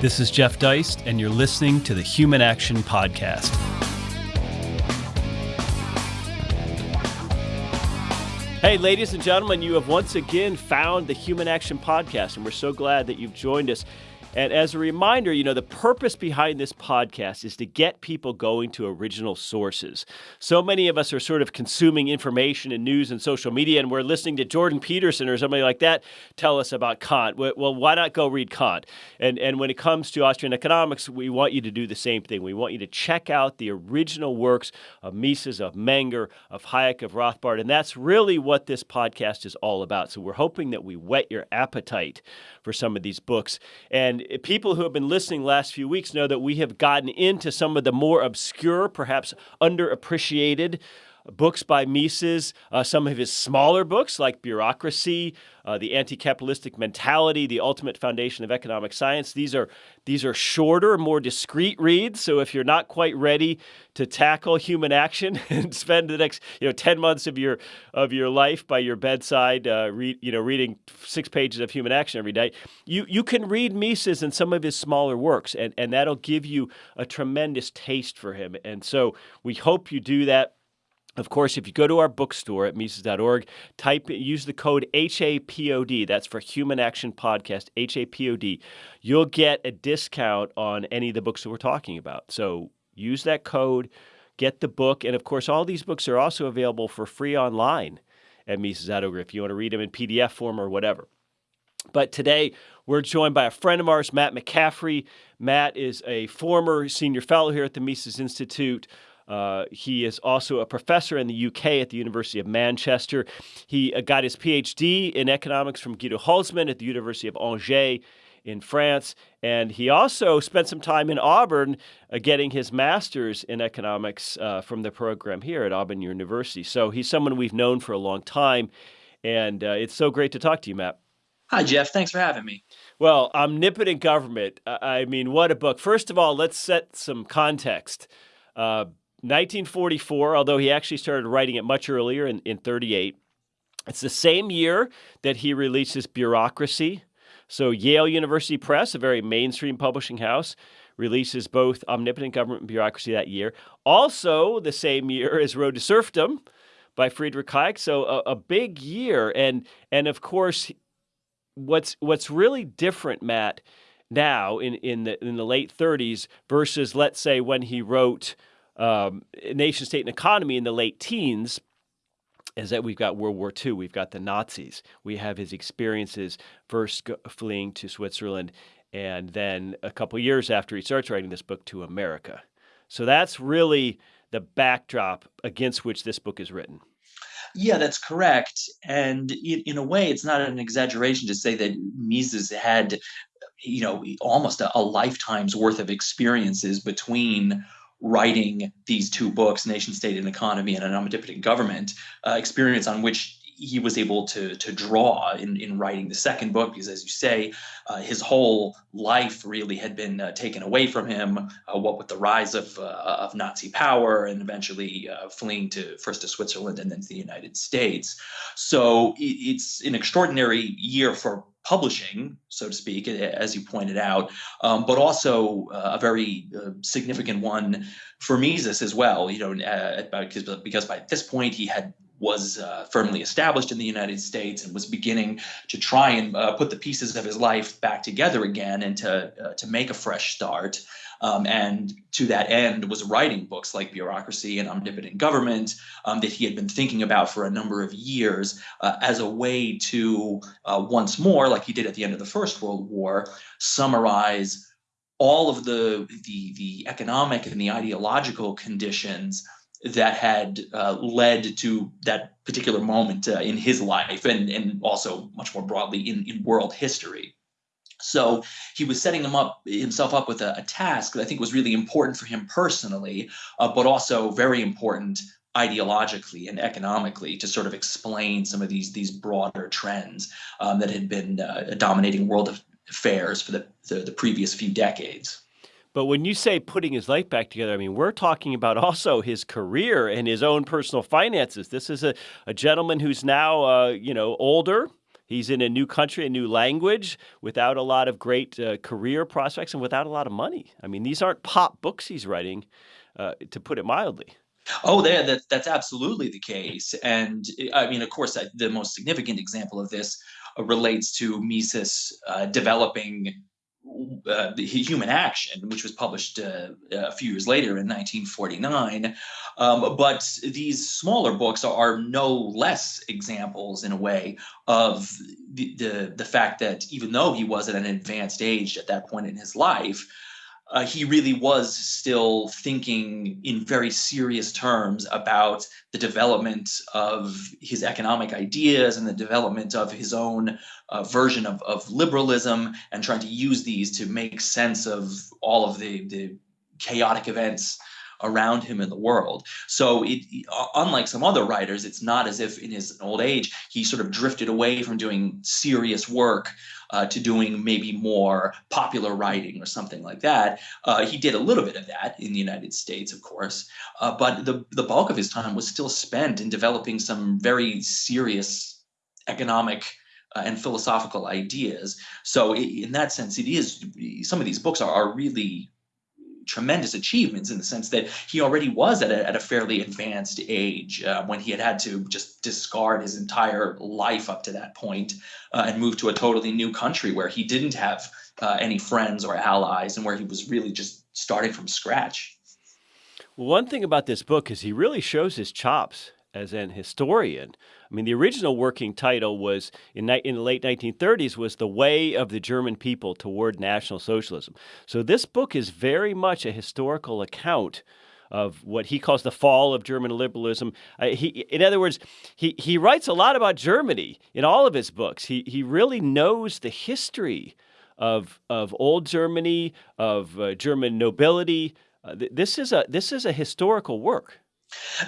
This is Jeff Deist, and you're listening to the Human Action Podcast. Hey, ladies and gentlemen, you have once again found the Human Action Podcast, and we're so glad that you've joined us. And as a reminder, you know, the purpose behind this podcast is to get people going to original sources. So many of us are sort of consuming information and news and social media, and we're listening to Jordan Peterson or somebody like that tell us about Kant. Well, why not go read Kant? And, and when it comes to Austrian economics, we want you to do the same thing. We want you to check out the original works of Mises, of Menger, of Hayek, of Rothbard. And that's really what this podcast is all about. So we're hoping that we whet your appetite for some of these books. And Eh, people who have been listening last few weeks know that we have gotten into some of the more obscure, perhaps underappreciated books by Mises, uh, some of his smaller books like Bureaucracy, uh, The Anti-Capitalistic Mentality, The Ultimate Foundation of Economic Science. These are these are shorter, more discreet reads. So if you're not quite ready to tackle human action and spend the next you know 10 months of your of your life by your bedside, uh, read, you know reading six pages of human action every day, you you can read Mises and some of his smaller works, and and that'll give you a tremendous taste for him. And so we hope you do that. Of course, if you go to our bookstore at Mises.org, type use the code HAPOD, that's for Human Action Podcast, HAPOD, you'll get a discount on any of the books that we're talking about. So use that code, get the book, and of course, all these books are also available for free online at Mises.org if you want to read them in PDF form or whatever. But today, we're joined by a friend of ours, Matt McCaffrey. Matt is a former senior fellow here at the Mises Institute. Uh, he is also a professor in the UK at the University of Manchester. He uh, got his PhD in economics from Guido Hülsmann at the University of Angers in France. And he also spent some time in Auburn uh, getting his master's in economics uh, from the program here at Auburn University. So he's someone we've known for a long time. And uh, it's so great to talk to you, Matt. Hi, Jeff. Thanks for having me. Well, Omnipotent Government. I mean, what a book. First of all, let's set some context. Uh, 1944, although he actually started writing it much earlier in, in 38. It's the same year that he releases Bureaucracy. So Yale University Press, a very mainstream publishing house, releases both Omnipotent Government and Bureaucracy that year. Also the same year as Road to Serfdom by Friedrich Hayek. So a, a big year. And and of course, what's what's really different, Matt, now in, in the in the late 30s versus let's say when he wrote um, nation state and economy in the late teens is that we've got World War II, we've got the Nazis, we have his experiences first fleeing to Switzerland, and then a couple years after he starts writing this book to America. So that's really the backdrop against which this book is written. Yeah, that's correct. And in, a way, it's not an exaggeration to say that Mises had, you know, almost a, a lifetime's worth of experiences between writing these two books, Nation State and Economy and an Omnipotent Government, uh, experience on which he was able to to draw in, in writing the second book because as you say uh, his whole life really had been uh, taken away from him uh, what with the rise of uh, of Nazi power and eventually uh, fleeing to first to Switzerland and then to the United States. So it, it's an extraordinary year for publishing, so to speak, as you pointed out, um, but also uh, a very uh, significant one for Mises as well. You know, uh, because because by this point he had was uh, firmly established in the United States and was beginning to try and uh, put the pieces of his life back together again and to uh, to make a fresh start. Um, and to that end was writing books like Bureaucracy and Omnipotent Government um, that he had been thinking about for a number of years uh, as a way to uh, once more, like he did at the end of the First World War, summarize all of the the, the economic and the ideological conditions that had uh, led to that particular moment uh, in his life and, and also much more broadly in, in world history. So he was setting him up himself up with a, a task that I think was really important for him personally, uh, but also very important ideologically and economically to sort of explain some of these these broader trends um, that had been uh, dominating world affairs for the, the, the previous few decades. But when you say putting his life back together, I mean, we're talking about also his career and his own personal finances. This is a, a gentleman who's now, uh, you know, older. He's in a new country, a new language, without a lot of great uh, career prospects and without a lot of money. I mean, these aren't pop books he's writing, uh, to put it mildly. Oh, there, that, that's absolutely the case. And I mean, of course, the most significant example of this uh, relates to Mises uh, developing uh, the Human Action, which was published uh, a few years later in 1949. Um, but these smaller books are, no less examples, in a way, of the, the, the fact that even though he was at an advanced age at that point in his life, uh, he really was still thinking in very serious terms about the development of his economic ideas and the development of his own uh, version of, of liberalism and trying to use these to make sense of all of the, the chaotic events around him in the world. So, it, unlike some other writers, it's not as if in his old age he sort of drifted away from doing serious work uh, to doing maybe more popular writing or something like that. Uh, he did a little bit of that in the United States, of course, uh, but the, the bulk of his time was still spent in developing some very serious economic uh, and philosophical ideas. So, in that sense, it is some of these books are, are really tremendous achievements in the sense that he already was at a, at a fairly advanced age uh, when he had had to just discard his entire life up to that point, uh, and move to a totally new country where he didn't have uh, any friends or allies and where he was really just starting from scratch. One thing about this book is he really shows his chops as an historian. I mean, the original working title was in, in the late 1930s was The Way of the German People Toward National Socialism. So this book is very much a historical account of what he calls the fall of German liberalism. Uh, he, in other words, he, he writes a lot about Germany in all of his books. He, he really knows the history of, of old Germany, of uh, German nobility. Uh, th- this, is a, this is a historical work.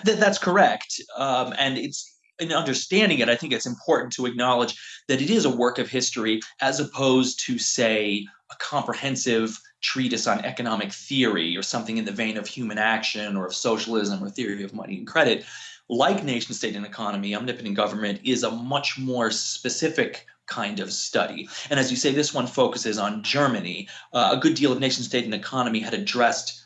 Th- that's correct. Um, and it's in understanding it, I think it's important to acknowledge that it is a work of history as opposed to, say, a comprehensive treatise on economic theory or something in the vein of human action or of socialism or theory of money and credit. Like Nation State and Economy, Omnipotent Government is a much more specific kind of study. And as you say, this one focuses on Germany. Uh, a good deal of Nation State and Economy had addressed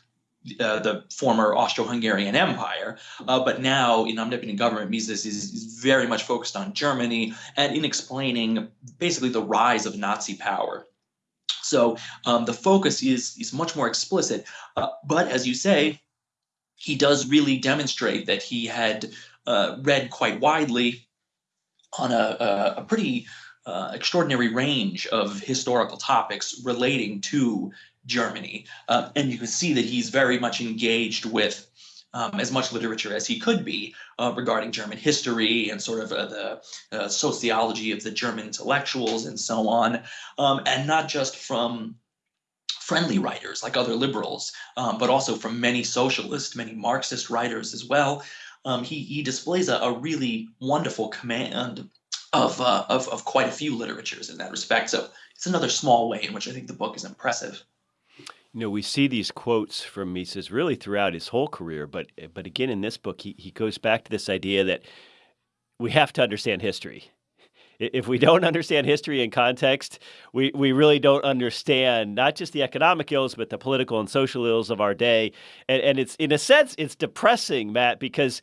uh, the former Austro-Hungarian Empire, uh, but now in omnipotent government, Mises is, is, very much focused on Germany and in explaining basically the rise of Nazi power. So um, the focus is is much more explicit, uh, but as you say, he does really demonstrate that he had uh, read quite widely on a, a, a pretty uh, extraordinary range of historical topics relating to Germany. Uh, and you can see that he's very much engaged with um, as much literature as he could be uh, regarding German history and sort of uh, the uh, sociology of the German intellectuals and so on, um, and not just from friendly writers like other liberals, um, but also from many socialist, many Marxist writers as well. Um, he, he displays a, a, really wonderful command of, uh, of, of quite a few literatures in that respect. So it's another small way in which I think the book is impressive. You know, we see these quotes from Mises really throughout his whole career, but but again in this book, he, he goes back to this idea that we have to understand history. If we don't understand history and context, we, we really don't understand not just the economic ills, but the political and social ills of our day. And, and it's in a sense, it's depressing, Matt, because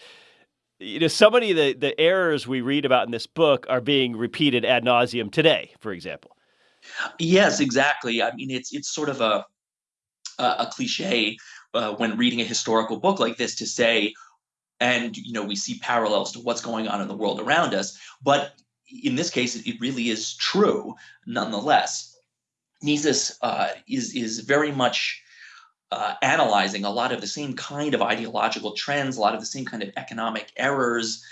you know so many of the, the errors we read about in this book are being repeated ad nauseum today, for example. Yes, exactly. I mean, it's it's sort of a uh, a cliche uh, when reading a historical book like this to say, and you know we see parallels to what's going on in the world around us, but in this case it really is true nonetheless. Mises uh, is is very much uh, analyzing a lot of the same kind of ideological trends, a lot of the same kind of economic errors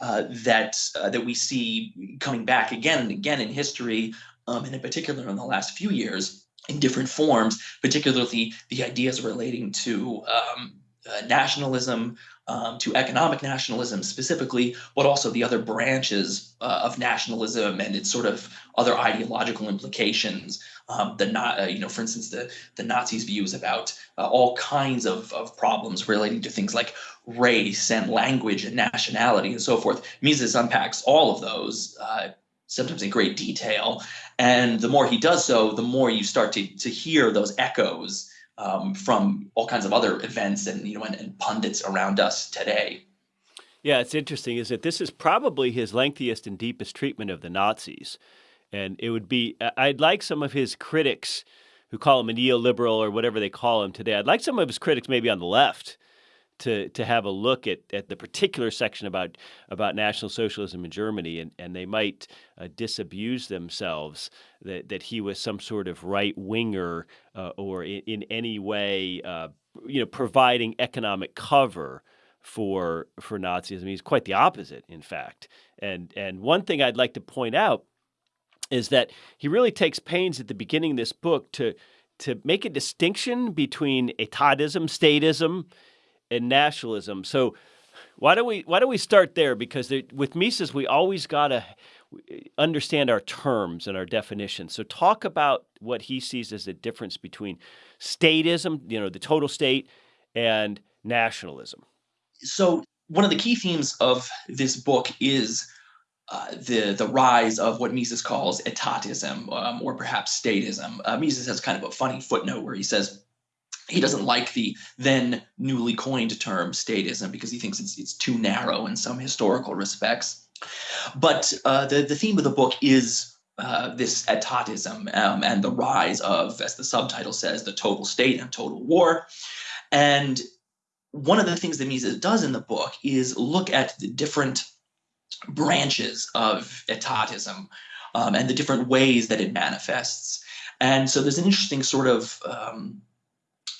uh, that uh, that we see coming back again and again in history, um, and in particular in the last few years in different forms, particularly the ideas relating to um, uh, nationalism, um, to economic nationalism specifically, but also the other branches uh, of nationalism and its sort of other ideological implications. Um, the not, uh, you know, for instance, the the Nazis' views about uh, all kinds of, of problems relating to things like race and language and nationality and so forth. Mises unpacks all of those uh, sometimes in great detail. And the more he does so, the more you start to, to hear those echoes um, from all kinds of other events and you know and, and pundits around us today. Yeah, it's interesting. Is that this is probably his lengthiest and deepest treatment of the Nazis, and it would be. I'd like some of his critics, who call him a neoliberal or whatever they call him today. I'd like some of his critics maybe on the left to to have a look at, at the particular section about about National Socialism in Germany, and, and they might uh, disabuse themselves that, that he was some sort of right winger uh, or in, in, any way, uh, you know, providing economic cover for for Nazism. He's quite the opposite, in fact. And and one thing I'd like to point out is that he really takes pains at the beginning of this book to to make a distinction between etatism, statism, and nationalism. So why don't we why don't we start there? Because there, with Mises, we always got to understand our terms and our definitions. So talk about what he sees as the difference between statism, you know, the total state, and nationalism. So one of the key themes of this book is uh, the the rise of what Mises calls etatism, um, or perhaps statism. Uh, Mises has kind of a funny footnote where he says he doesn't like the then newly coined term statism because he thinks it's, it's too narrow in some historical respects. But uh, the, the theme of the book is uh, this etatism um, and the rise of, as the subtitle says, the total state and total war. And one of the things that Mises does in the book is look at the different branches of etatism um, and the different ways that it manifests. And so there's an interesting sort of um,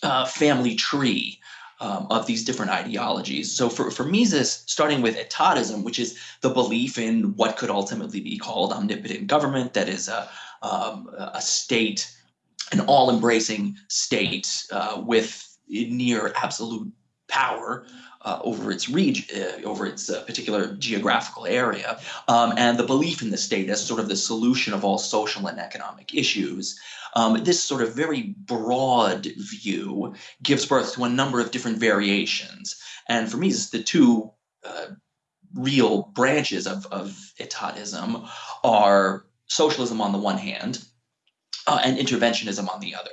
uh, family tree um, of these different ideologies. So for, for Mises, starting with etatism, which is the belief in what could ultimately be called omnipotent government, that is a, um, a state, an all-embracing state uh, with near absolute power uh, over its region, uh, over its uh, particular geographical area, um, and the belief in the state as sort of the solution of all social and economic issues. Um, this sort of very broad view gives birth to a number of different variations. And for me, the two uh, real branches of, of etatism are socialism on the one hand uh, and interventionism on the other.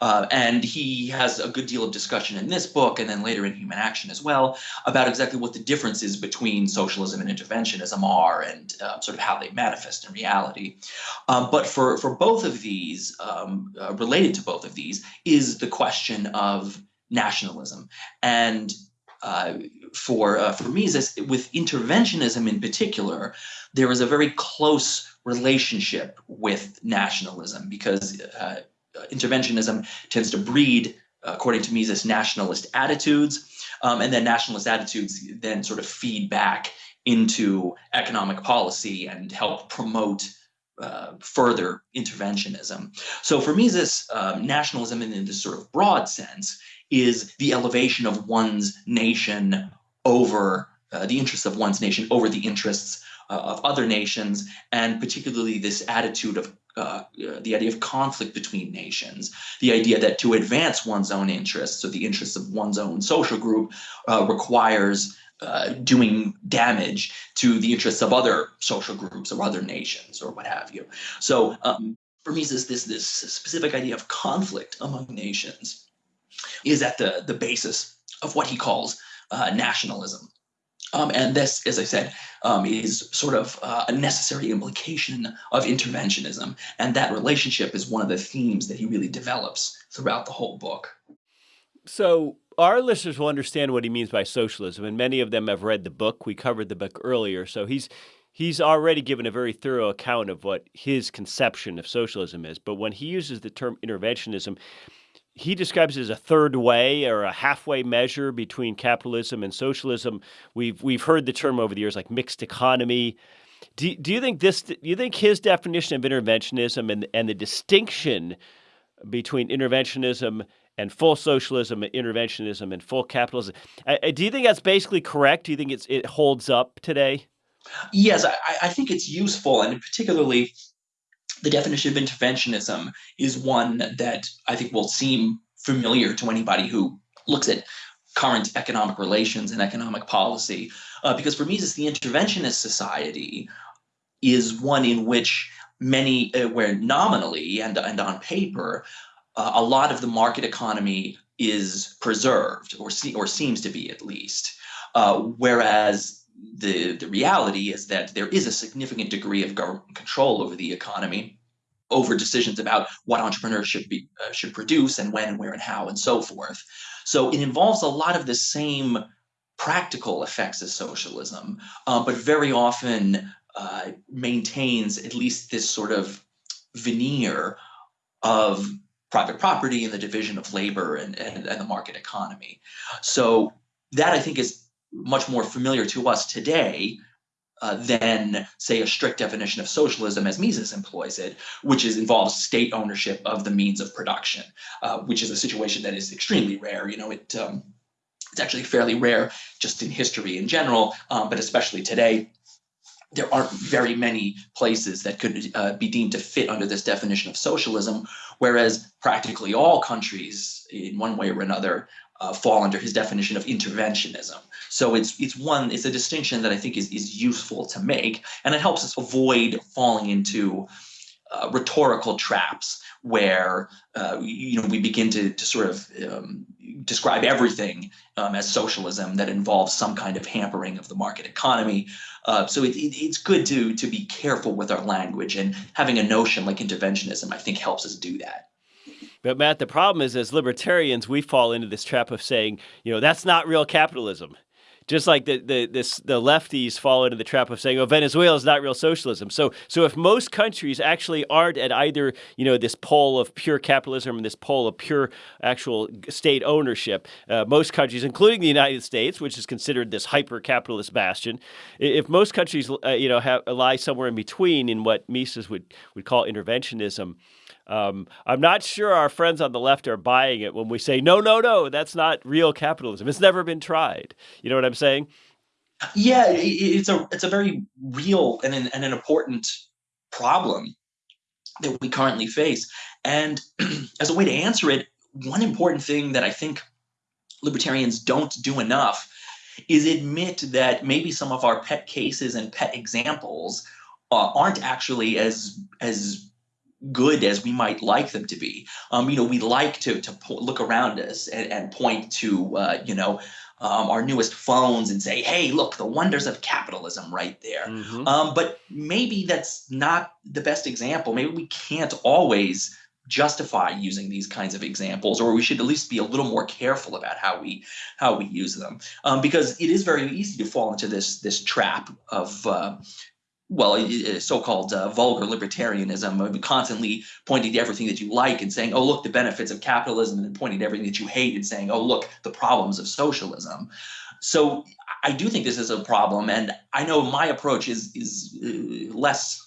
Uh, and he has a good deal of discussion in this book and then later in Human Action as well about exactly what the differences between socialism and interventionism are and uh, sort of how they manifest in reality. Um, but for, for both of these, um, uh, related to both of these, is the question of nationalism. And uh, for uh, for Mises, with interventionism in particular, there is a very close relationship with nationalism because uh, interventionism tends to breed, uh, according to Mises, nationalist attitudes. Um, and then nationalist attitudes then sort of feed back into economic policy and help promote uh, further interventionism. So for Mises, um, nationalism in, in this sort of broad sense is the elevation of one's nation over uh, the interests of one's nation over the interests uh, of other nations, and particularly this attitude of uh, the idea of conflict between nations, the idea that to advance one's own interests or the interests of one's own social group uh, requires uh, doing damage to the interests of other social groups or other nations or what have you. So um, for me, this, this, this specific idea of conflict among nations is at the, the basis of what he calls uh, nationalism. Um, and this, as I said, um, is sort of uh, a necessary implication of interventionism. And that relationship is one of the themes that he really develops throughout the whole book. So, our listeners will understand what he means by socialism, and many of them have read the book. We covered the book earlier. So, he's he's already given a very thorough account of what his conception of socialism is. But when he uses the term interventionism, he describes it as a third way or a halfway measure between capitalism and socialism. We've we've heard the term over the years like mixed economy. Do, do you think this? Do you think his definition of interventionism and and the distinction between interventionism and full socialism, interventionism, and full capitalism. do you think that's basically correct? Do you think it's it holds up today? Yes, I, I think it's useful, and particularly the definition of interventionism is one that I think will seem familiar to anybody who looks at current economic relations and economic policy. Uh, because for Mises, the interventionist society is one in which many, uh, where nominally and, and on paper, uh, a lot of the market economy is preserved or, se- or seems to be at least. Uh, whereas the, the reality is that there is a significant degree of government control over the economy, over decisions about what entrepreneurs should be uh, should produce and when and where and how and so forth. So it involves a lot of the same practical effects as socialism, uh, but very often uh, maintains at least this sort of veneer of private property and the division of labor and, and, and the market economy. So that I think is much more familiar to us today uh, than, say, a strict definition of socialism as Mises employs it, which is involves state ownership of the means of production, uh, which is a situation that is extremely rare. You know, it um, it's actually fairly rare just in history in general, um, but especially today there aren't very many places that could uh, be deemed to fit under this definition of socialism, whereas practically all countries, in one way or another, uh, fall under his definition of interventionism. So it's it's one it's a distinction that I think is is useful to make, and it helps us avoid falling into uh, rhetorical traps where uh, you know we begin to, to sort of um, describe everything um, as socialism that involves some kind of hampering of the market economy. Uh, so it, it, it's good to to be careful with our language and having a notion like interventionism. I think helps us do that. But Matt, the problem is, as libertarians, we fall into this trap of saying, you know, that's not real capitalism just like the the this, the lefties fall into the trap of saying, "Oh, Venezuela is not real socialism." So so if most countries actually aren't at either you know this pole of pure capitalism and this pole of pure actual state ownership, uh, most countries, including the United States, which is considered this hyper capitalist bastion, if most countries uh, you know have, lie somewhere in between in what Mises would would call interventionism. Um, I'm not sure our friends on the left are buying it when we say, no, no, no, that's not real capitalism. It's never been tried. You know what I'm saying? Yeah, it's a it's a very real and an, and an important problem that we currently face. And as a way to answer it, one important thing that I think libertarians don't do enough is admit that maybe some of our pet cases and pet examples uh, aren't actually as as good as we might like them to be. Um, you know, we like to to look around us and, and point to uh, you know um, our newest phones and say, "Hey, look, the wonders of capitalism right there." Mm-hmm. Um, but maybe that's not the best example. Maybe we can't always justify using these kinds of examples or we should at least be a little more careful about how we how we use them um, because it is very easy to fall into this this trap of uh, well, so-called uh, vulgar libertarianism, constantly pointing to everything that you like and saying, "Oh, look, the benefits of capitalism," and pointing to everything that you hate and saying, "Oh, look, the problems of socialism." So, I do think this is a problem, and I know my approach is is uh, less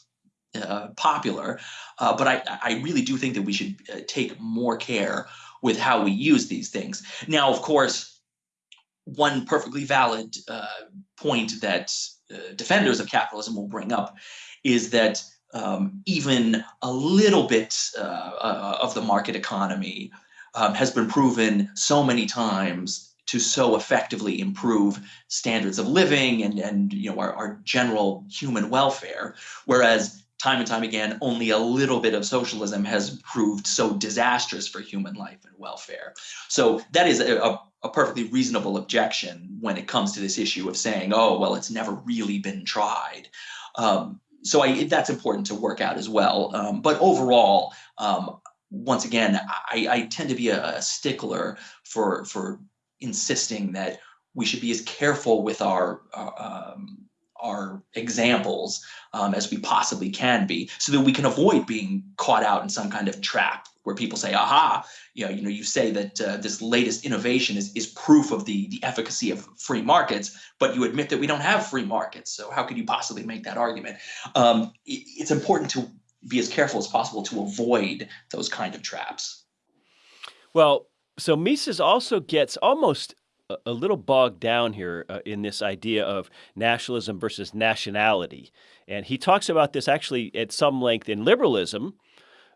uh, popular, uh, but I I really do think that we should uh, take more care with how we use these things. Now, of course, one perfectly valid uh, point that uh, defenders of capitalism will bring up is that um, even a little bit uh, uh, of the market economy um, has been proven so many times to so effectively improve standards of living and, and you know our, our general human welfare, whereas time and time again, only a little bit of socialism has proved so disastrous for human life and welfare. So that is a, a a perfectly reasonable objection when it comes to this issue of saying, oh, well, it's never really been tried. Um, so I, that's important to work out as well. Um, but overall, um, once again, I, I, tend to be a, stickler for for insisting that we should be as careful with our um, our examples um, as we possibly can be, so that we can avoid being caught out in some kind of trap where people say, "Aha, you know, you know, you say that uh, this latest innovation is is proof of the the efficacy of free markets, but you admit that we don't have free markets. So how could you possibly make that argument?" Um, it, it's important to be as careful as possible to avoid those kind of traps. Well, so Mises also gets almost a little bogged down here uh, in this idea of nationalism versus nationality. And he talks about this actually at some length in liberalism,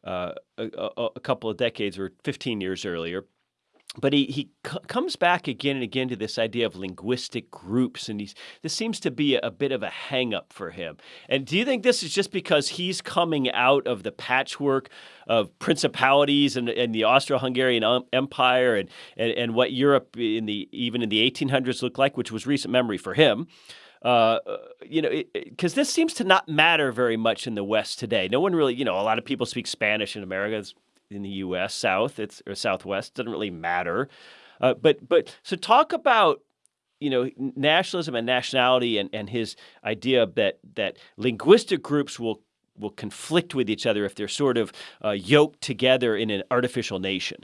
uh, a, a, couple of decades or 15 years earlier. but he, he comes back again and again to this idea of linguistic groups, and he's this seems to be a, a bit of a hangup for him. And do you think this is just because he's coming out of the patchwork of principalities and, and the Austro-Hungarian um, Empire and, and and what Europe in the even in the 1800s looked like, which was recent memory for him? Uh, you know, because this seems to not matter very much in the West today. No one really, you know, a lot of people speak Spanish in America it's in the U.S. South, it's or Southwest doesn't really matter. Uh, but but so talk about you know nationalism and nationality and, and his idea that that linguistic groups will will conflict with each other if they're sort of uh, yoked together in an artificial nation.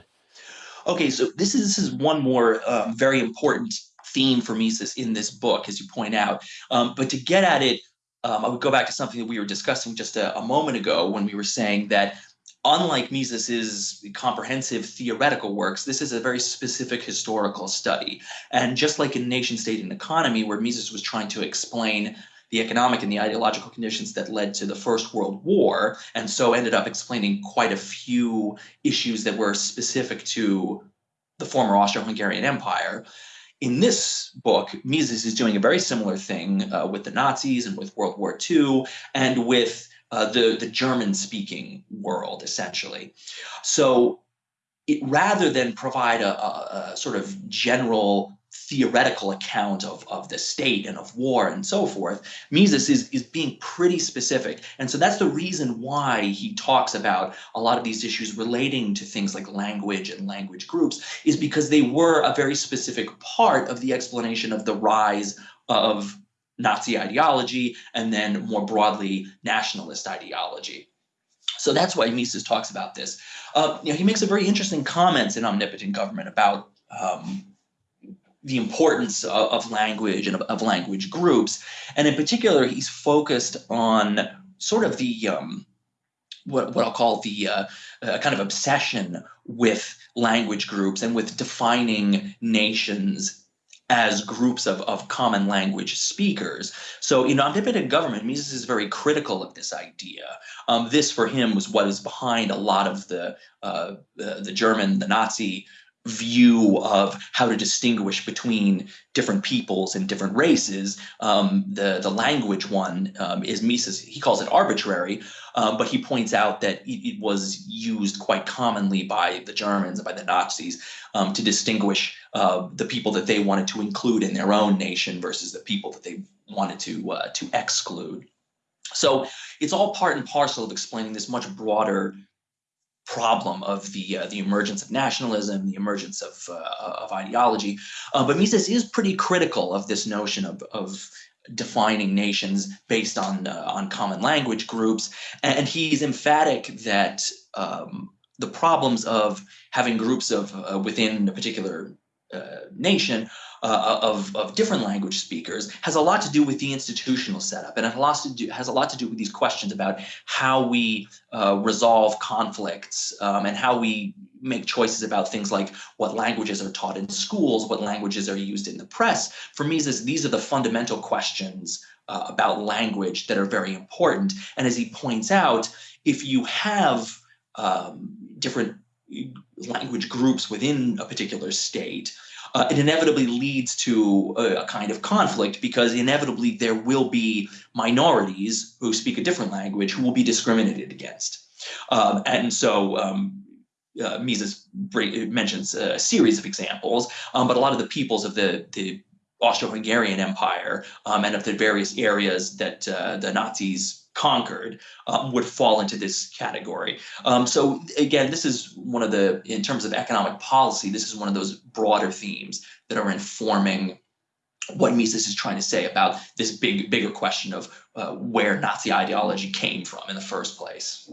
Okay, so this is this is one more um, very important theme for Mises in this book, as you point out. Um, but to get at it, um, I would go back to something that we were discussing just a, a moment ago when we were saying that unlike Mises's comprehensive theoretical works, this is a very specific historical study. And just like in Nation State and Economy, where Mises was trying to explain the economic and the ideological conditions that led to the First World War, and so ended up explaining quite a few issues that were specific to the former Austro-Hungarian Empire. In this book, Mises is doing a very similar thing uh, with the Nazis and with World War II and with uh, the, the German speaking world, essentially. So it, rather than provide a, a, a, sort of general theoretical account of, of the state and of war and so forth, Mises is, is being pretty specific. And so that's the reason why he talks about a lot of these issues relating to things like language and language groups, is because they were a very specific part of the explanation of the rise of Nazi ideology, and then more broadly, nationalist ideology. So that's why Mises talks about this. Uh, you know, he makes a very interesting comments in Omnipotent Government about um, the importance of, of language and of, of, language groups. And in particular, he's focused on sort of the um, what, what I'll call the uh, uh, kind of obsession with language groups and with defining nations as groups of, of common language speakers. So in omnipotent government, Mises is very critical of this idea. Um, this for him was what is behind a lot of the, uh, the, the German, the Nazi view of how to distinguish between different peoples and different races. Um, the the language one um, is Mises. He calls it arbitrary, um, but he points out that it, it, was used quite commonly by the Germans and by the Nazis um, to distinguish uh, the people that they wanted to include in their own nation versus the people that they wanted to uh, to exclude. So it's all part and parcel of explaining this much broader problem of the uh, the emergence of nationalism, the emergence of uh, of ideology. Uh, but Mises is pretty critical of this notion of of defining nations based on uh, on common language groups, and he's emphatic that um, the problems of having groups of uh, within a particular uh, nation uh, of, of different language speakers has a lot to do with the institutional setup and it has a lot to do, has a lot to do with these questions about how we uh, resolve conflicts um, and how we make choices about things like what languages are taught in schools, what languages are used in the press. For me, these are the fundamental questions uh, about language that are very important. And as he points out, if you have um, different language groups within a particular state, uh, it inevitably leads to a, a, kind of conflict because inevitably there will be minorities who speak a different language who will be discriminated against. Um, and so um, uh, Mises mentions a series of examples, um, but a lot of the peoples of the, the Austro-Hungarian Empire um, and of the various areas that uh, the Nazis conquered um, would fall into this category. Um, so again, this is one of the, in terms of economic policy, this is one of those broader themes that are informing what Mises is trying to say about this big, bigger question of uh, where Nazi ideology came from in the first place.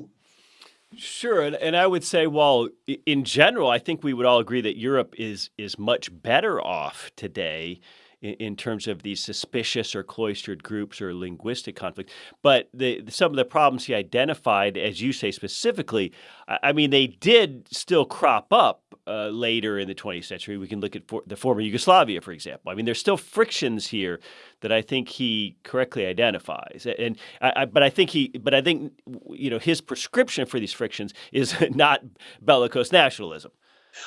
Sure, and, and I would say, well, in general, I think we would all agree that Europe is is much better off today in, in, terms of these suspicious or cloistered groups or linguistic conflict. But the, some of the problems he identified, as you say specifically, I, I mean, they did still crop up uh, later in the 20th century. We can look at for, the former Yugoslavia, for example. I mean, there's still frictions here that I think he correctly identifies. And I, I, but I think he, but I think you know his prescription for these frictions is not bellicose nationalism.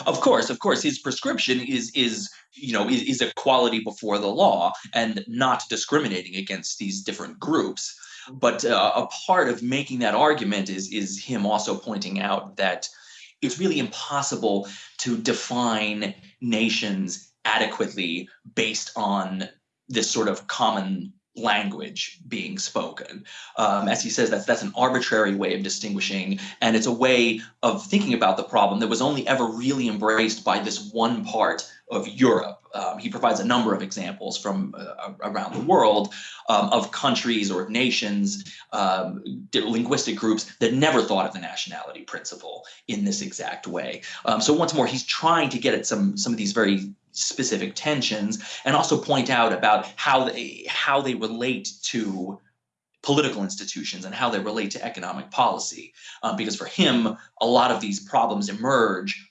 Of course, of course, his prescription is is you know is, is equality before the law and not discriminating against these different groups. But uh, a part of making that argument is is him also pointing out that it's really impossible to define nations adequately based on this sort of common language being spoken. Um, as he says, that's that's an arbitrary way of distinguishing, and it's a way of thinking about the problem that was only ever really embraced by this one part of Europe. Um, he provides a number of examples from uh, around the world um, of countries or nations, um, linguistic groups that never thought of the nationality principle in this exact way. Um, so once more, he's trying to get at some some of these very specific tensions and also point out about how they how they relate to political institutions and how they relate to economic policy. Um, because for him a lot of these problems emerge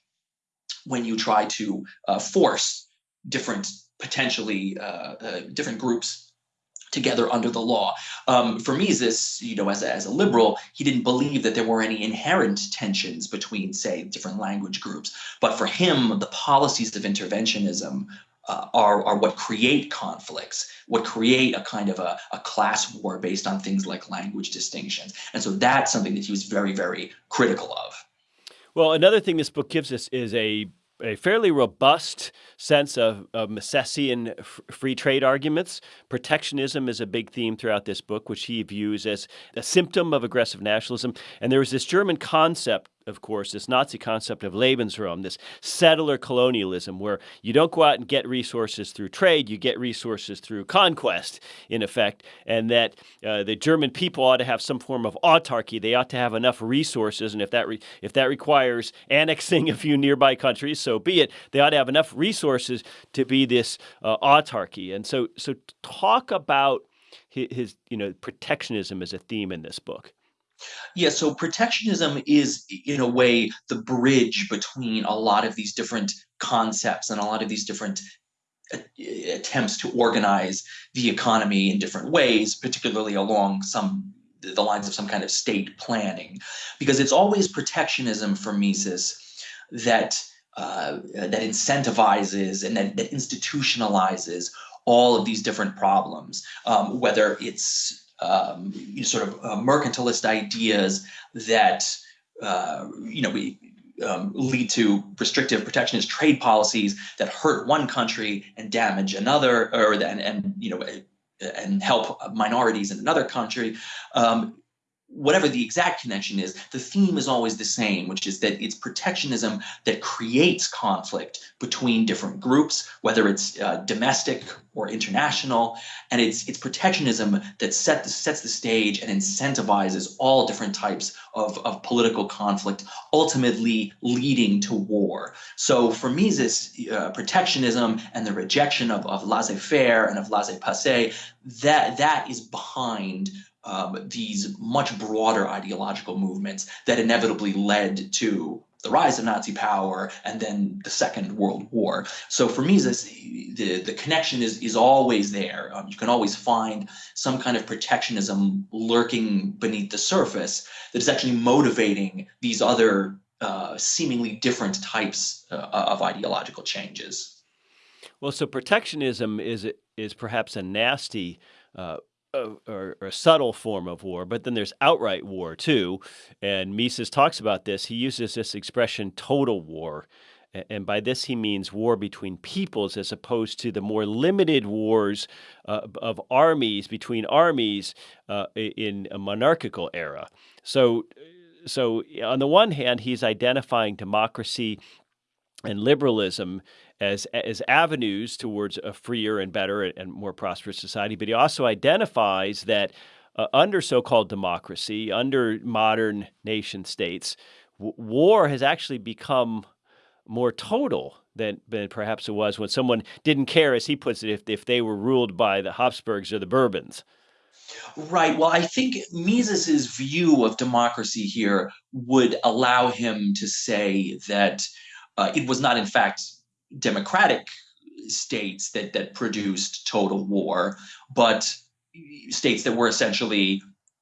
when you try to uh, force different potentially uh, uh, different groups together under the law. Um, for Mises, you know, as a, as a liberal, he didn't believe that there were any inherent tensions between, say, different language groups. But for him, the policies of interventionism uh, are, are what create conflicts, what create a kind of a, a class war based on things like language distinctions. And so that's something that he was very, very critical of. Well, another thing this book gives us is a a fairly robust sense of, of Misesian free trade arguments. Protectionism is a big theme throughout this book, which he views as a symptom of aggressive nationalism. And there was this German concept of course, this Nazi concept of Lebensraum, this settler colonialism, where you don't go out and get resources through trade, you get resources through conquest, in effect, and that uh, the German people ought to have some form of autarky. They ought to have enough resources, and if that if that requires annexing a few nearby countries, so be it. They ought to have enough resources to be this uh, autarky. And so, so talk about his, his, you know, protectionism as a theme in this book. Yeah, so protectionism is, in a way, the bridge between a lot of these different concepts and a lot of these different attempts to organize the economy in different ways, particularly along some the lines of some kind of state planning, because it's always protectionism for Mises that uh, that incentivizes and that, that institutionalizes all of these different problems, um, whether it's um, sort of uh, mercantilist ideas that uh, you know we um, lead to restrictive protectionist trade policies that hurt one country and damage another, or and, and you know and help minorities in another country. Um, whatever the exact connection is, the theme is always the same, which is that it's protectionism that creates conflict between different groups, whether it's uh, domestic or international, and it's it's protectionism that set the, sets the stage and incentivizes all different types of, of political conflict, ultimately leading to war. So for Mises, uh, protectionism and the rejection of, of laissez-faire and of laissez-passer, that that is behind um, these much broader ideological movements that inevitably led to the rise of Nazi power and then the Second World War. So for me, this, the, the connection is, is always there. Um, you can always find some kind of protectionism lurking beneath the surface that is actually motivating these other uh, seemingly different types uh, of ideological changes. Well, so protectionism is is perhaps a nasty uh, or, or, a subtle form of war, but then there's outright war too. And Mises talks about this. He uses this expression total war. And by this, he means war between peoples as opposed to the more limited wars uh, of armies between armies uh, in a monarchical era. So, so on the one hand, he's identifying democracy and liberalism as as avenues towards a freer and better and more prosperous society. But he also identifies that uh, under so-called democracy, under modern nation states, war has actually become more total than, than perhaps it was when someone didn't care, as he puts it, if if they were ruled by the Habsburgs or the Bourbons. Right. Well, I think Mises's view of democracy here would allow him to say that uh, it was not, in fact, democratic states that that produced total war, but states that were essentially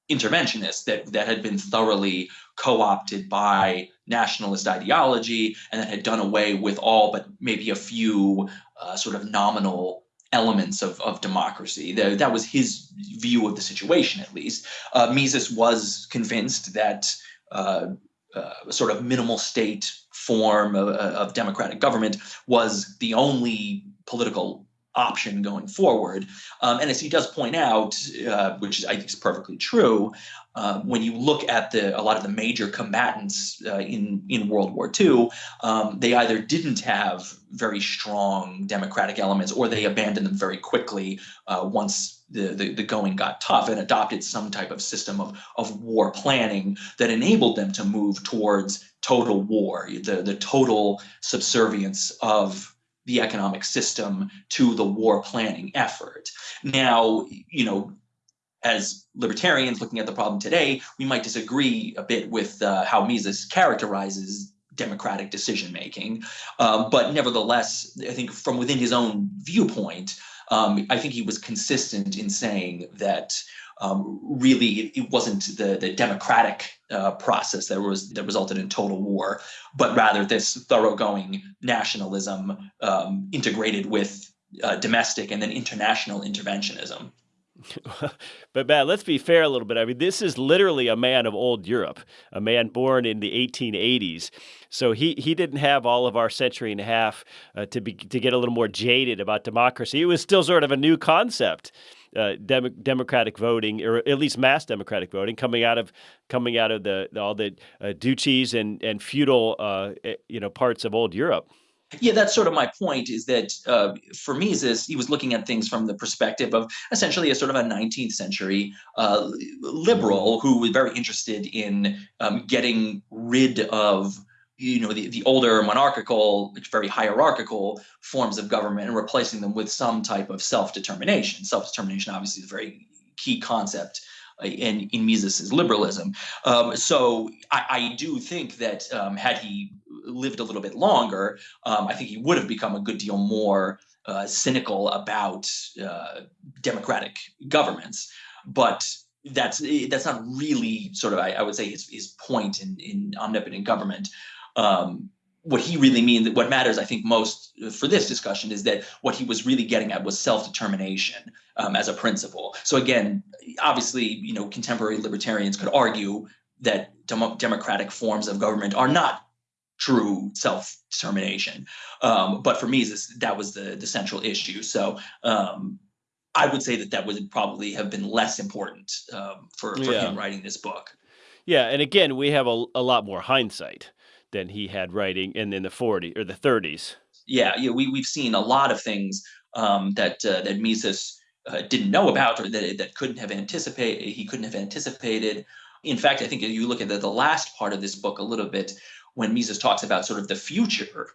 interventionists that, that had been thoroughly co-opted by nationalist ideology and that had done away with all but maybe a few uh, sort of nominal elements of, of democracy. That, that was his view of the situation, at least. Uh, Mises was convinced that uh, uh, sort of minimal state form of, of democratic government was the only political option going forward. Um, and as he does point out, uh, which I think is perfectly true, uh, when you look at the a lot of the major combatants uh, in in World War II, um, they either didn't have very strong democratic elements or they abandoned them very quickly uh, once the, the, the going got tough and adopted some type of system of of war planning that enabled them to move towards total war, the the total subservience of the economic system to the war planning effort. Now, you know, as libertarians looking at the problem today, we might disagree a bit with uh, how Mises characterizes democratic decision making. Um, but nevertheless, I think from within his own viewpoint, um, I think he was consistent in saying that um, really it wasn't the, the democratic uh, process that was that resulted in total war, but rather this thoroughgoing nationalism um, integrated with uh, domestic and then international interventionism. but Matt, let's be fair a little bit. I mean, this is literally a man of old Europe, a man born in the 1880s. So he he didn't have all of our century and a half uh, to be to get a little more jaded about democracy. It was still sort of a new concept. Uh, dem- democratic voting, or at least mass democratic voting, coming out of coming out of the, the all the uh, duchies and and feudal uh, eh, you know parts of old Europe. Yeah, that's sort of my point. Is that uh, for Mises, he was looking at things from the perspective of essentially a sort of a 19th century uh, liberal who was very interested in um, getting rid of you know the, the older monarchical very hierarchical forms of government and replacing them with some type of self-determination self-determination obviously is a very key concept uh, in, in Mises's liberalism. Um, so I, I, do think that um, had he lived a little bit longer, um, I think he would have become a good deal more uh, cynical about uh, democratic governments. But that's that's not really sort of I, I would say his, his point in, in omnipotent government. Um, what he really means, what matters, I think, most for this discussion is that what he was really getting at was self-determination um, as a principle. So again, obviously, you know, contemporary libertarians could argue that dem- democratic forms of government are not true self-determination. Um, but for me, this, that was the, the central issue. So um, I would say that that would probably have been less important um, for, for yeah. him writing this book. Yeah, and again, we have a, a lot more hindsight than he had writing in, in the 40s or the 30s. Yeah, yeah, we we've seen a lot of things um, that uh, that Mises uh, didn't know about or that that couldn't have anticipated. He couldn't have anticipated. In fact, I think if you look at the, the last part of this book a little bit, when Mises talks about sort of the future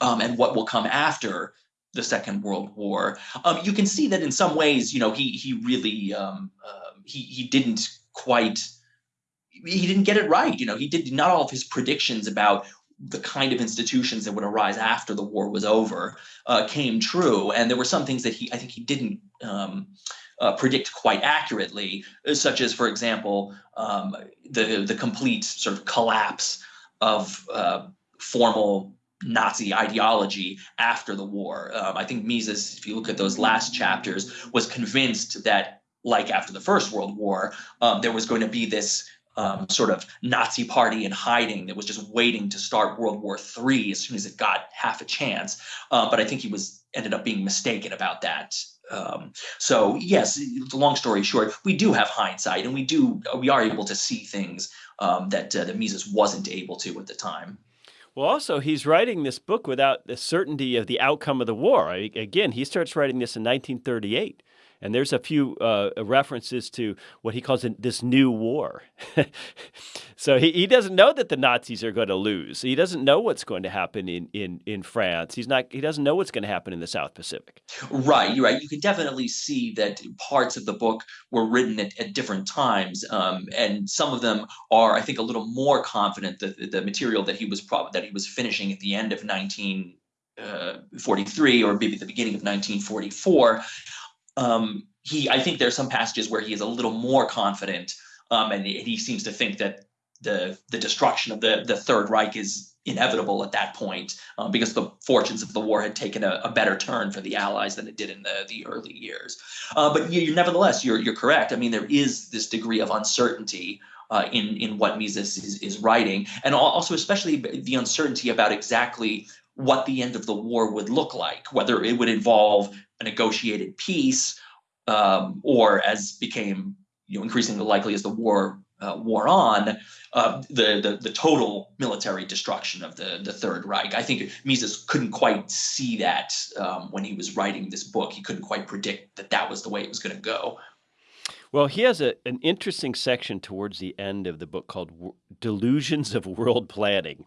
um, and what will come after the Second World War, um, you can see that in some ways, you know, he he really um, uh, he he didn't quite he didn't get it right. You know, he did not all of his predictions about the kind of institutions that would arise after the war was over uh, came true, and there were some things that he I think he didn't um, uh, predict quite accurately, such as, for example, um, the the complete sort of collapse of uh, formal Nazi ideology after the war. Um, I think Mises, if you look at those last chapters, was convinced that, like after the First World War, um, there was going to be this um, sort of Nazi party in hiding that was just waiting to start World War III as soon as it got half a chance. Uh, but I think he was ended up being mistaken about that. Um, so yes, long story short, we do have hindsight, and we do we are able to see things um, that uh, that Mises wasn't able to at the time. Well, also, he's writing this book without the certainty of the outcome of the war. I, again, he starts writing this in 1938. And there's a few uh, references to what he calls this new war. so he, he doesn't know that the Nazis are going to lose. He doesn't know what's going to happen in, in, in France. He's not, he doesn't know what's going to happen in the South Pacific. Right, you're right. You can definitely see that parts of the book were written at, at different times. Um, and some of them are, I think, a little more confident that the material that he was that he was finishing at the end of 1943 uh, or maybe the beginning of 1944 um, he, I think there's some passages where he is a little more confident, um, and he seems to think that the the destruction of the the Third Reich is inevitable at that point um, because the fortunes of the war had taken a, a, better turn for the Allies than it did in the, the early years. Uh, but you, nevertheless, you're, you're correct. I mean, there is this degree of uncertainty uh, in, in what Mises is, is writing, and also especially the uncertainty about exactly what the end of the war would look like, whether it would involve a negotiated peace um, or, as became you know, increasingly likely as the war uh, wore on, uh, the, the, the total military destruction of the the Third Reich. I think Mises couldn't quite see that um, when he was writing this book. He couldn't quite predict that that was the way it was going to go. Well, he has a, an interesting section towards the end of the book called Delusions of World Planning.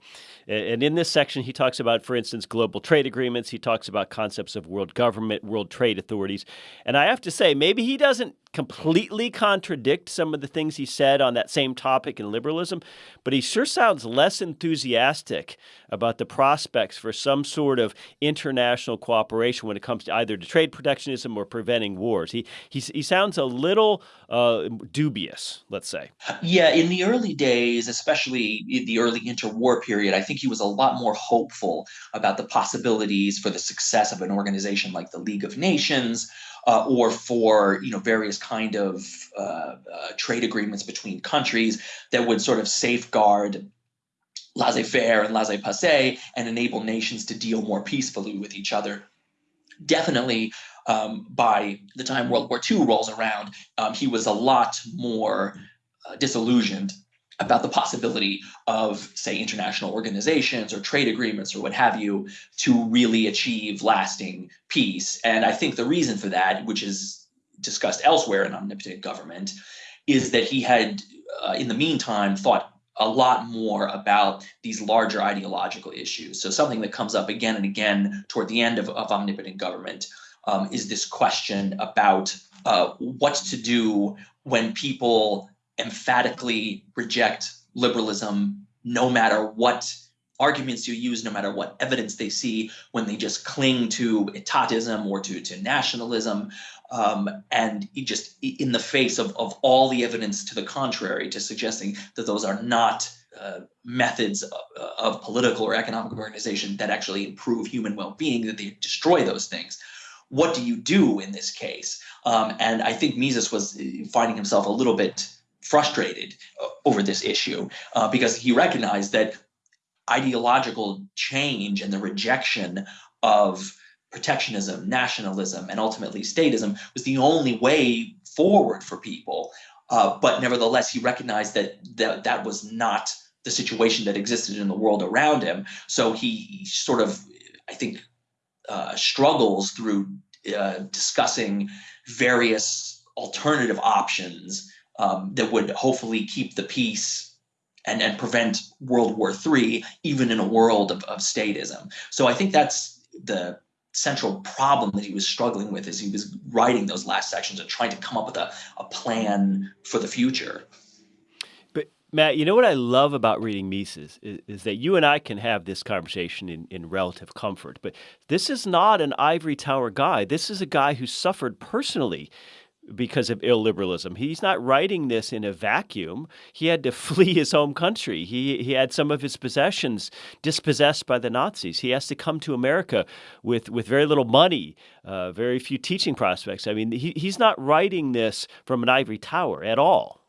And in this section, he talks about, for instance, global trade agreements. He talks about concepts of world government, world trade authorities. And I have to say, maybe he doesn't completely contradict some of the things he said on that same topic in liberalism, but he sure sounds less enthusiastic about the prospects for some sort of international cooperation when it comes to either to trade protectionism or preventing wars. He he, he sounds a little uh, dubious, let's say. Yeah, in the early days, especially in the early interwar period, I think he was a lot more hopeful about the possibilities for the success of an organization like the League of Nations uh, or for you know various kind of uh, uh, trade agreements between countries that would sort of safeguard laissez-faire and laissez-passer and enable nations to deal more peacefully with each other. Definitely, um, by the time World War II rolls around, um, he was a lot more uh, disillusioned about the possibility of, say, international organizations or trade agreements or what have you to really achieve lasting peace. And I think the reason for that, which is discussed elsewhere in Omnipotent Government, is that he had, uh, in the meantime, thought a lot more about these larger ideological issues. So something that comes up again and again toward the end of, of Omnipotent Government um, is this question about uh, what to do when people emphatically reject liberalism no matter what arguments you use, no matter what evidence they see, when they just cling to etatism or to, to nationalism, um, and just in the face of, of all the evidence to the contrary, to suggesting that those are not uh, methods of, of, political or economic organization that actually improve human well-being, that they destroy those things. What do you do in this case? Um, and I think Mises was uh, finding himself a little bit frustrated uh, over this issue uh, because he recognized that ideological change and the rejection of protectionism, nationalism, and ultimately statism was the only way forward for people. Uh, but nevertheless, he recognized that, that that was not the situation that existed in the world around him. So he sort of, I think, uh, struggles through uh, discussing various alternative options um, that would hopefully keep the peace and, and prevent World War III, even in a world of, of statism. So I think that's the central problem that he was struggling with as he was writing those last sections and trying to come up with a, a plan for the future. But Matt, you know what I love about reading Mises is, is that you and I can have this conversation in, in relative comfort. But this is not an ivory tower guy. This is a guy who suffered personally because of illiberalism. He's not writing this in a vacuum. He had to flee his home country. He he had some of his possessions dispossessed by the Nazis. He has to come to America with with very little money, uh, very few teaching prospects. I mean, he, he's not writing this from an ivory tower at all.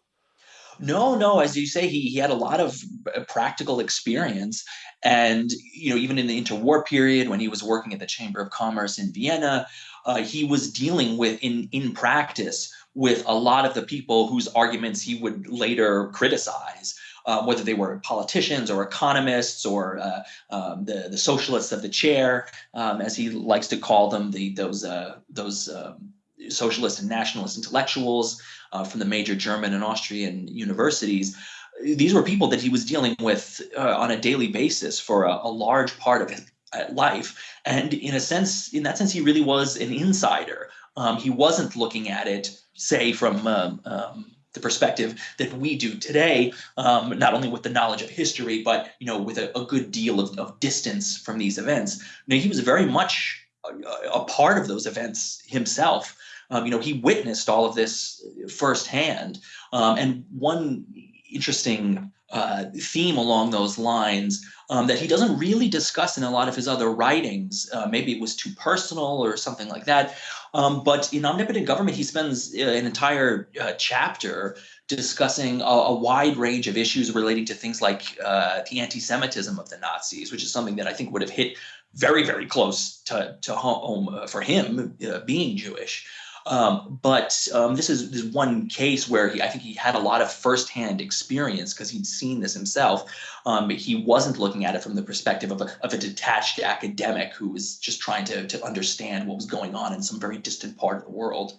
No, no. As you say, he, he had a lot of uh, practical experience. And, you know, even in the interwar period when he was working at the Chamber of Commerce in Vienna, uh, he was dealing with in in practice with a lot of the people whose arguments he would later criticize. Uh, whether they were politicians or economists or uh, um, the the socialists of the chair, um, as he likes to call them, the those uh, those um, socialist and nationalist intellectuals uh, from the major German and Austrian universities. These were people that he was dealing with uh, on a daily basis for a, a large part of his, life. And in a sense, in that sense, he really was an insider. Um, he wasn't looking at it, say, from um, um, the perspective that we do today, um, not only with the knowledge of history, but you know, with a, a good deal of, of, distance from these events. You know, he was very much a, a part of those events himself. um, you know, he witnessed all of this firsthand. Um, and one interesting uh, theme along those lines um, that he doesn't really discuss in a lot of his other writings. Uh, maybe it was too personal or something like that. Um, but in Omnipotent Government, he spends uh, an entire uh, chapter discussing a, a, wide range of issues relating to things like uh, the anti-Semitism of the Nazis, which is something that I think would have hit very, very close to, to home uh, for him, being Jewish. Um, but um, this, is, this one case where he, I think he had a lot of firsthand experience because he'd seen this himself. Um, he wasn't looking at it from the perspective of a, of a detached academic who was just trying to, to understand what was going on in some very distant part of the world.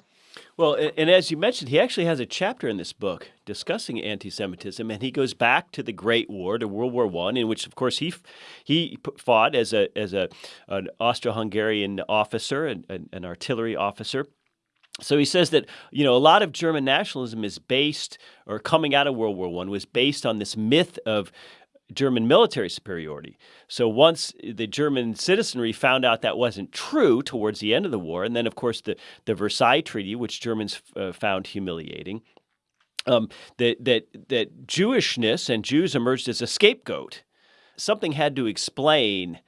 Well, and as you mentioned, he actually has a chapter in this book discussing anti-Semitism, and he goes back to the Great War, to World War One, in which, of course, he he fought as a as a an Austro-Hungarian officer, an artillery officer. So he says that you know a lot of German nationalism is based, or coming out of World War One, was based on this myth of German military superiority. So once the German citizenry found out that wasn't true towards the end of the war, and then of course the, the Versailles Treaty, which Germans uh, found humiliating, um, that, that, that Jewishness and Jews emerged as a scapegoat. Something had to explain,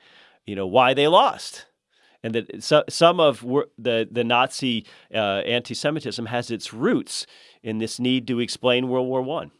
you know, why they lost. And that so, some of the, the Nazi uh, anti-Semitism has its roots in this need to explain World War One.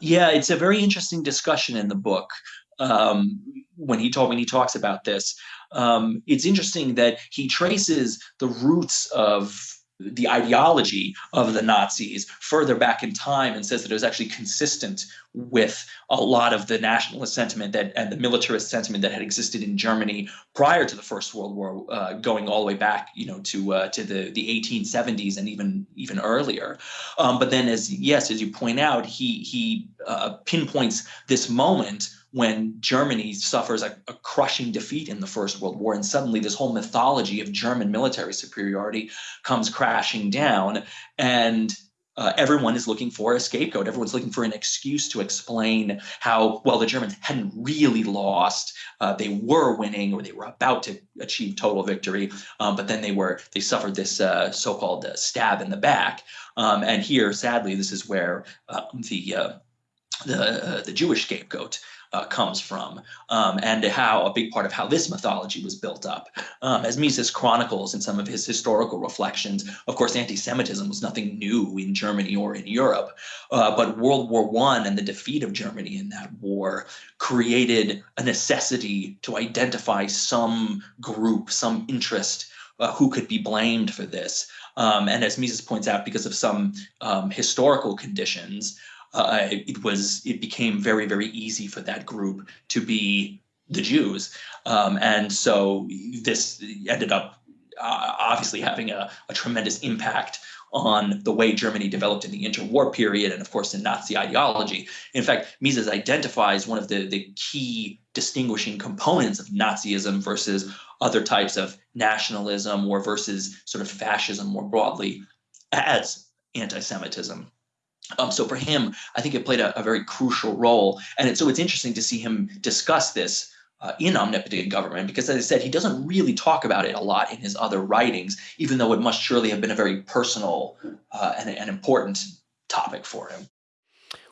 Yeah, it's a very interesting discussion in the book. Um, when he told when he talks about this, um, it's interesting that he traces the roots of the ideology of the Nazis further back in time and says that it was actually consistent with a lot of the nationalist sentiment that and the militarist sentiment that had existed in Germany prior to the First World War, uh, going all the way back, you know, to uh, to the the 1870s and even even earlier. Um, but then, as yes, as you point out, he he uh, pinpoints this moment when Germany suffers a, a, crushing defeat in the First World War, and suddenly this whole mythology of German military superiority comes crashing down, and uh, everyone is looking for a scapegoat. Everyone's looking for an excuse to explain how well the Germans hadn't really lost. Uh, they were winning, or they were about to achieve total victory, um, but then they were they suffered this uh, so-called uh, stab in the back. Um, and here, sadly, this is where uh, the uh, the the Jewish scapegoat uh, comes from, um, and how a big part of how this mythology was built up. Um, as Mises chronicles in some of his historical reflections, of course, anti-Semitism was nothing new in Germany or in Europe, uh, but World War One and the defeat of Germany in that war created a necessity to identify some group, some interest uh, who could be blamed for this. Um, and as Mises points out, because of some um, historical conditions, uh, it was it became very very easy for that group to be the Jews, um, and so this ended up uh, obviously having a, a, tremendous impact on the way Germany developed in the interwar period, and of course in Nazi ideology. In fact, Mises identifies one of the the key distinguishing components of Nazism versus other types of nationalism or versus sort of fascism more broadly as anti-Semitism. Um, so for him, I think it played a, a very crucial role. And it, so it's interesting to see him discuss this uh, in Omnipotent Government because, as I said, he doesn't really talk about it a lot in his other writings, even though it must surely have been a very personal uh, and, and important topic for him.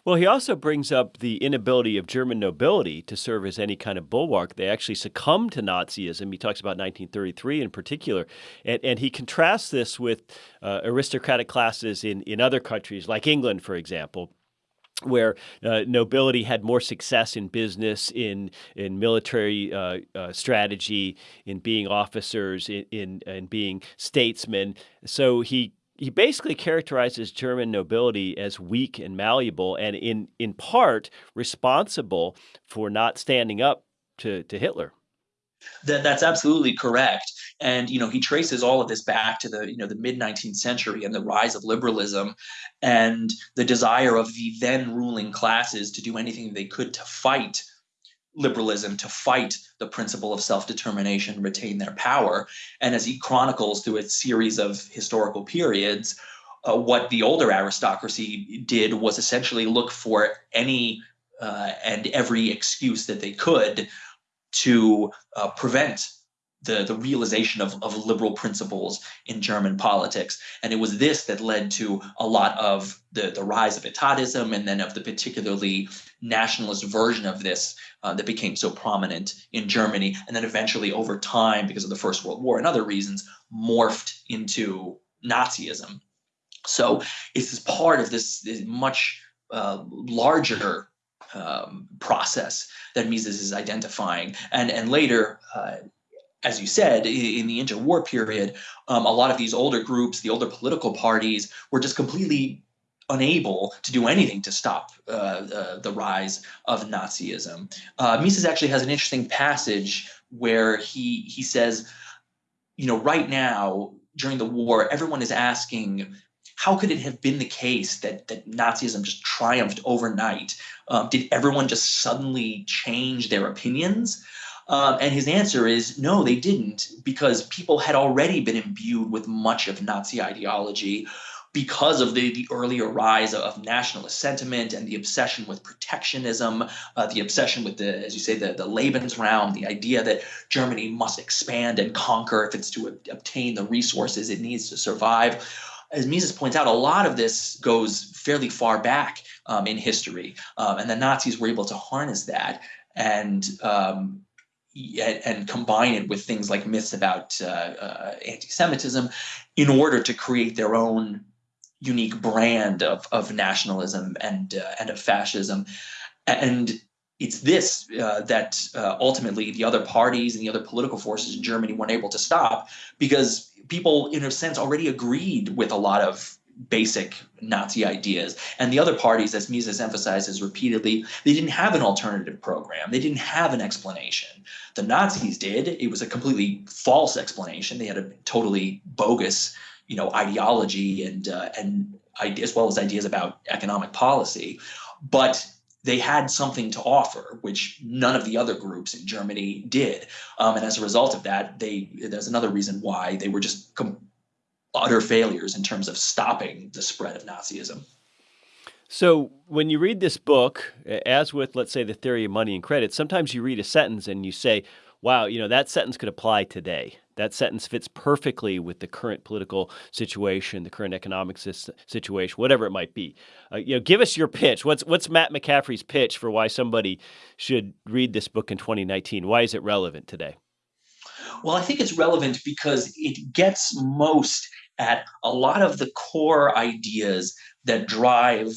Well, he also brings up the inability of German nobility to serve as any kind of bulwark. They actually succumbed to Nazism. He talks about 1933 in particular. And, and he contrasts this with uh, aristocratic classes in, in other countries, like England, for example where uh, nobility had more success in business, in in military uh, uh, strategy, in being officers, in, in, in being statesmen. So he he basically characterizes German nobility as weak and malleable, and in in part responsible for not standing up to to Hitler. That, that's absolutely correct. And you know, he traces all of this back to the you know the mid 19th century and the rise of liberalism, and the desire of the then ruling classes to do anything they could to fight liberalism to fight the principle of self-determination retain their power. And as he chronicles through a series of historical periods uh, what the older aristocracy did was essentially look for any uh, and every excuse that they could to uh, prevent the, the realization of, of liberal principles in German politics. And it was this that led to a lot of the, the rise of etatism and then of the particularly nationalist version of this uh, that became so prominent in Germany. And then eventually, over time, because of the First World War and other reasons, morphed into Nazism. So it's part of this, this much uh, larger um, process that Mises is identifying. And, and later, uh, as you said, in the interwar period, um, a lot of these older groups, the older political parties, were just completely unable to do anything to stop uh, uh, the rise of Nazism. Uh, Mises actually has an interesting passage where he he says, you know, right now during the war, everyone is asking. How could it have been the case that, that Nazism just triumphed overnight? Um, did everyone just suddenly change their opinions? Um, and his answer is no, they didn't, because people had already been imbued with much of Nazi ideology because of the, the earlier rise of nationalist sentiment and the obsession with protectionism, uh, the obsession with the, as you say, the, the Lebensraum, the idea that Germany must expand and conquer if it's to obtain the resources it needs to survive. As Mises points out, a lot of this goes fairly far back um, in history, um, and the Nazis were able to harness that and um, and combine it with things like myths about uh, uh, anti-Semitism in order to create their own unique brand of, of nationalism and uh, and of fascism, and it's this uh, that uh, ultimately the other parties and the other political forces in Germany weren't able to stop because people, in a sense, already agreed with a lot of basic Nazi ideas. And the other parties, as Mises emphasizes repeatedly, they didn't have an alternative program. They didn't have an explanation. The Nazis did. It was a completely false explanation. They had a totally bogus, you know, ideology and uh, and as well as ideas about economic policy. But they had something to offer, which none of the other groups in Germany did. Um, and as a result of that, they there's another reason why they were just utter failures in terms of stopping the spread of Nazism. So, when you read this book, as with, let's say, the theory of money and credit, sometimes you read a sentence and you say, wow, you know, that sentence could apply today. That sentence fits perfectly with the current political situation, the current economic situation, whatever it might be. Uh, you know, give us your pitch. What's what's Matt McCaffrey's pitch for why somebody should read this book in 2019? Why is it relevant today? Well, I think it's relevant because it gets most at a lot of the core ideas that drive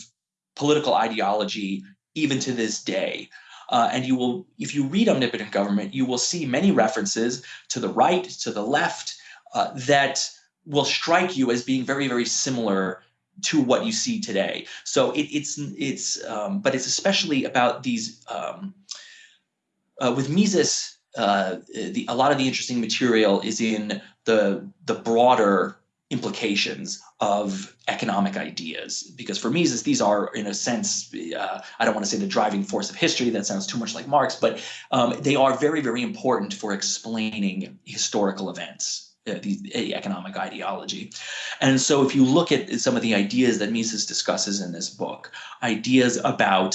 political ideology even to this day. Uh, and you will, if you read Omnipotent Government, you will see many references to the right, to the left, uh, that will strike you as being very, very similar to what you see today. So it, it's it's, um, but it's especially about these. Um, uh, with Mises, uh, the, a lot of the interesting material is in the the broader implications of economic ideas. Because for Mises these are in a sense uh, I don't want to say the driving force of history that sounds too much like Marx but um, they are very very important for explaining historical events uh, the economic ideology. And so if you look at some of the ideas that Mises discusses in this book ideas about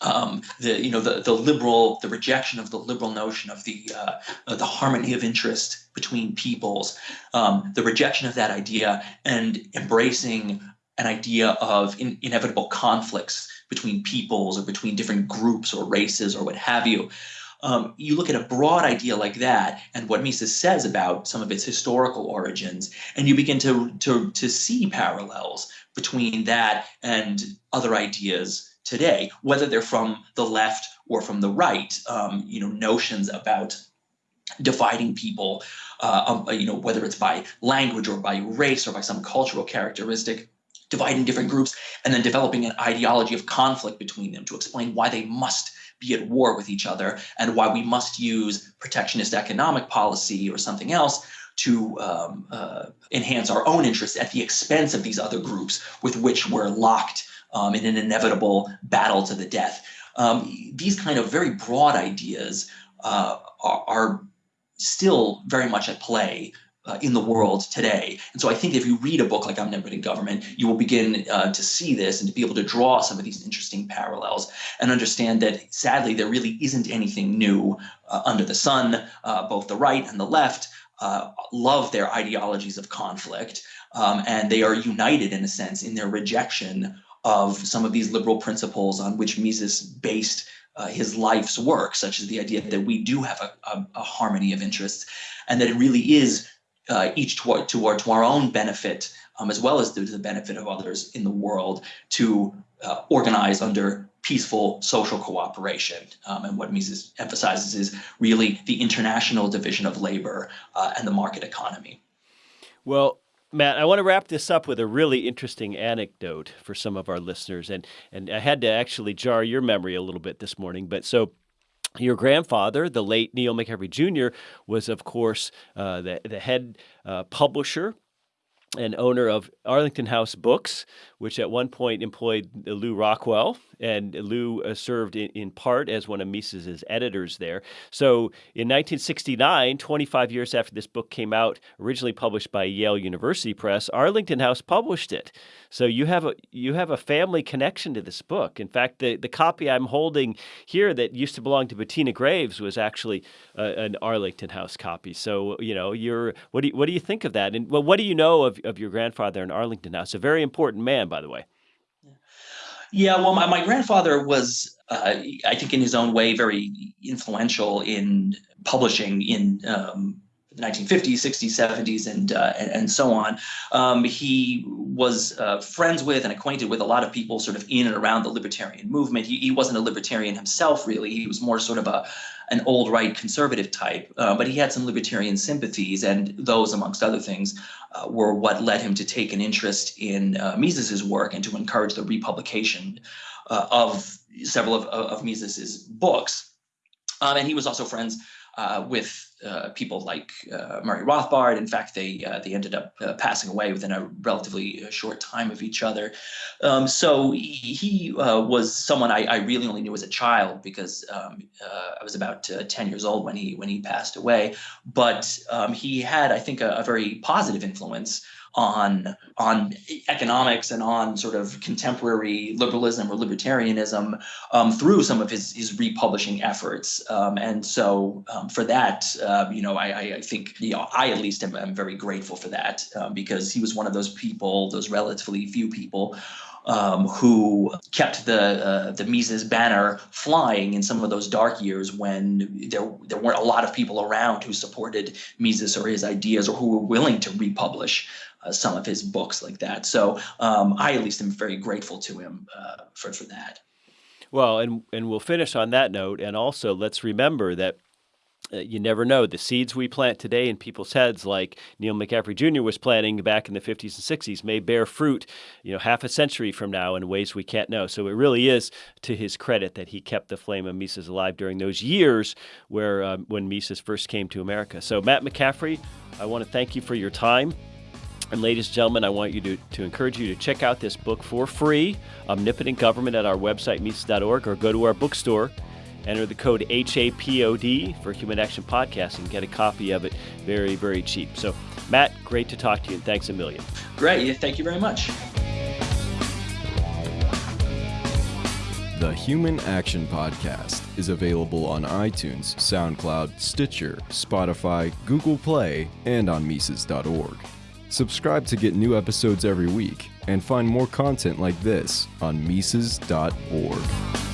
um, the you know the the liberal the rejection of the liberal notion of the uh, the harmony of interest between peoples, um, the rejection of that idea, and embracing an idea of in, inevitable conflicts between peoples or between different groups or races or what have you. Um, you look at a broad idea like that and what Mises says about some of its historical origins, and you begin to, to, to see parallels between that and other ideas today, whether they're from the left or from the right. Um, you know, notions about dividing people, uh, um, you know, whether it's by language or by race or by some cultural characteristic, dividing different groups, and then developing an ideology of conflict between them to explain why they must be at war with each other and why we must use protectionist economic policy or something else to um, uh, enhance our own interests at the expense of these other groups with which we're locked um, in an inevitable battle to the death. Um, these kind of very broad ideas uh, are, are, still very much at play uh, in the world today. And so I think if you read a book like Omnipotent Government, you will begin uh, to see this and to be able to draw some of these interesting parallels and understand that sadly there really isn't anything new uh, under the sun. Uh, both the right and the left uh, love their ideologies of conflict, um, and they are united in a sense in their rejection of some of these liberal principles on which Mises based uh, his life's work, such as the idea that we do have a, a, a harmony of interests, and that it really is uh, each toward, to our own benefit, um, as well as to the benefit of others in the world, to uh, organize under peaceful social cooperation. Um, and what Mises emphasizes is really the international division of labor uh, and the market economy. Well, Matt, I want to wrap this up with a really interesting anecdote for some of our listeners, and and I had to actually jar your memory a little bit this morning. But so, your grandfather, the late Neil McCaffrey Jr., was of course uh, the the head uh, publisher and owner of Arlington House Books, which at one point employed Lew Rockwell, and Lew uh, served in, part as one of Mises's editors there. So in 1969, 25 years after this book came out, originally published by Yale University Press, Arlington House published it. So you have a you have a family connection to this book. In fact, the, the copy I'm holding here that used to belong to Bettina Greaves was actually uh, an Arlington House copy. So you know, you're what do you, what do you think of that? And well, what do you know of, of your grandfather in Arlington House? A very important man, by the way. Yeah, well, my, my grandfather was, uh, I think, in his own way, very influential in publishing in um, the 1950s, 60s, 70s, and uh, and, and, so on. Um, he was uh, friends with and acquainted with a lot of people sort of in and around the libertarian movement. He, he wasn't a libertarian himself, really. He was more sort of a an old right conservative type, uh, but he had some libertarian sympathies, and those, amongst other things, uh, were what led him to take an interest in uh, Mises's work and to encourage the republication uh, of several of, of Mises's books. Um, and he was also friends uh, with uh, people like uh, Murray Rothbard. In fact, they uh, they ended up uh, passing away within a relatively uh, short time of each other. Um, so he, he was someone I, I, really only knew as a child because um, I was about 10 years old when he when he passed away. But um, he had, I think, a, a very positive influence on on economics and on sort of contemporary liberalism or libertarianism um, through some of his his republishing efforts. Um, and so um, for that, uh, you know, I, I think you know I at least am, am very grateful for that um, because he was one of those people, those relatively few people um, who kept the uh, the Mises banner flying in some of those dark years when there there weren't a lot of people around who supported Mises or his ideas or who were willing to republish uh, some of his books like that. So um, I at least am very grateful to him uh, for for that. Well, and and we'll finish on that note, and also let's remember that uh, you never know. The seeds we plant today in people's heads, like Neil McCaffrey Jr. was planting back in the 50s and 60s, may bear fruit, you know, half a century from now in ways we can't know. So it really is to his credit that he kept the flame of Mises alive during those years where um, when Mises first came to America. So Matt McCaffrey, I want to thank you for your time. And ladies and gentlemen, I want you to, to encourage you to check out this book for free, Omnipotent Government, at our website, Mises.org, or go to our bookstore Enter the code HAPOD for Human Action Podcast and get a copy of it very, very cheap. So, Matt, great to talk to you and thanks a million. Great. Thank you very much. The Human Action Podcast is available on iTunes, SoundCloud, Stitcher, Spotify, Google Play, and on Mises.org. Subscribe to get new episodes every week and find more content like this on Mises.org.